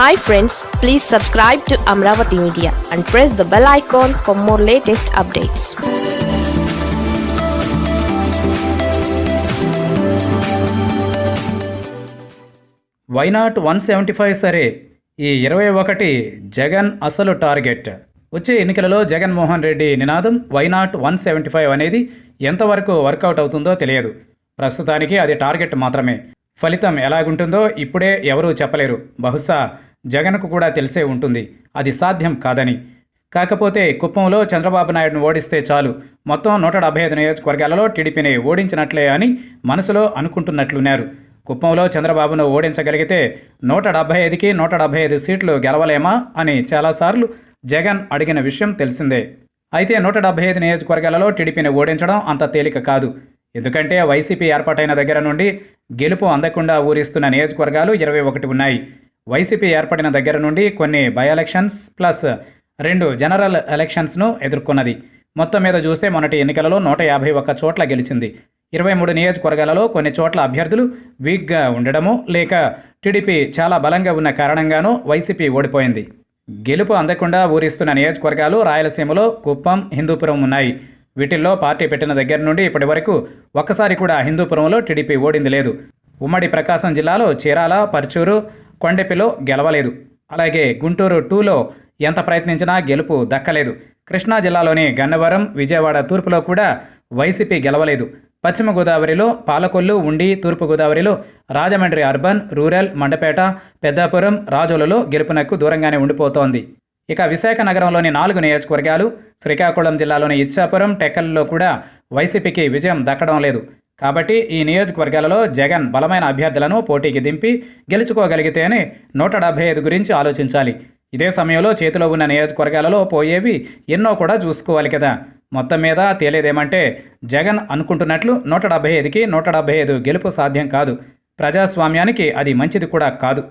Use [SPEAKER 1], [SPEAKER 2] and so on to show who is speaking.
[SPEAKER 1] Hi friends please subscribe to Amaravati media and press the bell icon for more latest updates
[SPEAKER 2] why not one seventy five సరే? ఈ ఇరవై ఒకటి జగన్ అసలు target. వచ్చే ఎన్నికలలో జగన్మోహన్ రెడ్డి నినాదం వైనాట్ వన్ సెవెంటీ ఫైవ్ అనేది ఎంతవరకు వర్కౌట్ అవుతుందో తెలియదు. ప్రస్తుతానికి అది టార్గెట్ మాత్రమే. ఫలితం ఎలాగుంటుందో ఇప్పుడే ఎవరూ చెప్పలేరు. బహుశా జగన్కు కూడా తెలిసే ఉంటుంది. అది సాధ్యం కాదని. కాకపోతే కుప్పంలో చంద్రబాబు నాయుడును ఓడిస్తే చాలు. మొత్తం నూట డెబ్బై ఐదు నియోజకవర్గాలలో టీడీపీని ఓడించినట్లే అని మనసులో అనుకుంటున్నట్లున్నారు. కుప్పంలో చంద్రబాబును ఓడించగలిగితే నూట డెబ్బై ఐదుకి నూట డెబ్బై ఐదు సీట్లు గెలవలేమా అని చాలాసార్లు జగన్ అడిగిన విషయం తెలిసిందే. అయితే నూట డెబ్బై ఐదు నియోజకవర్గాలలో టీడీపీని ఓడించడం అంత తేలిక కాదు. ఎందుకంటే వైసీపీ ఏర్పాటైన దగ్గర నుండి గెలుపు అందకుండా ఊరిస్తున్న నియోజకవర్గాలు ఇరవై ఒకటి ఉన్నాయి. వైసీపీ ఏర్పడిన దగ్గర నుండి కొన్ని బై ఎలక్షన్స్ ప్లస్ రెండు జనరల్ ఎలక్షన్స్ను ఎదుర్కొన్నది. మొత్తం మీద చూస్తే మొన్నటి ఎన్నికలలో నూట యాభై ఒక్క చోట్ల గెలిచింది. ఇరవై మూడు నియోజకవర్గాలలో కొన్ని చోట్ల అభ్యర్థులు వీక్గా ఉండడము లేక టీడీపీ చాలా బలంగా ఉన్న కారణంగానూ వైసీపీ ఓడిపోయింది. గెలుపు అందకుండా ఊరిస్తున్న నియోజకవర్గాలు రాయలసీమలో కుప్పం హిందూపురం ఉన్నాయి. వీటిల్లో పార్టీ పెట్టిన దగ్గర నుండి ఇప్పటి వరకు ఒక్కసారి కూడా హిందూపురంలో టీడీపీ ఓడింది లేదు. ఉమ్మడి ప్రకాశం జిల్లాలో చీరాల పర్చూరు కొండెపిలో గెలవలేదు. అలాగే గుంటూరు టూలో ఎంత ప్రయత్నించినా గెలుపు దక్కలేదు. కృష్ణా జిల్లాలోని గన్నవరం విజయవాడ తూర్పులో కూడా వైసీపీ గెలవలేదు. పశ్చిమ గోదావరిలో పాలకొల్లు ఉండి తూర్పు గోదావరిలో రాజమండ్రి అర్బన్ రూరల్ మండపేట పెద్దాపురం రాజోలలో గెలుపునకు దూరంగానే ఉండిపోతోంది. ఇక విశాఖ నగరంలోని నాలుగు నియోజకవర్గాలు శ్రీకాకుళం జిల్లాలోని ఇచ్చాపురం టెక్కల్లో కూడా వైసీపీకి విజయం దక్కడం లేదు. కాబట్టి ఈ నియోజకవర్గాలలో జగన్ బలమైన అభ్యర్థులను పోటీకి దింపి గెలుచుకోగలిగితేనే నూట డెబ్బై ఐదు గురించి ఆలోచించాలి. ఇదే సమయంలో చేతిలో ఉన్న నియోజకవర్గాలలో పోయేవి ఎన్నో కూడా చూసుకోవాలి కదా. మొత్తం మీద తేలేదేమంటే జగన్ అనుకుంటున్నట్లు నూట డెబ్బై ఐదుకి నూట డెబ్బై ఐదు గెలుపు సాధ్యం కాదు. ప్రజాస్వామ్యానికి అది మంచిది కూడా కాదు.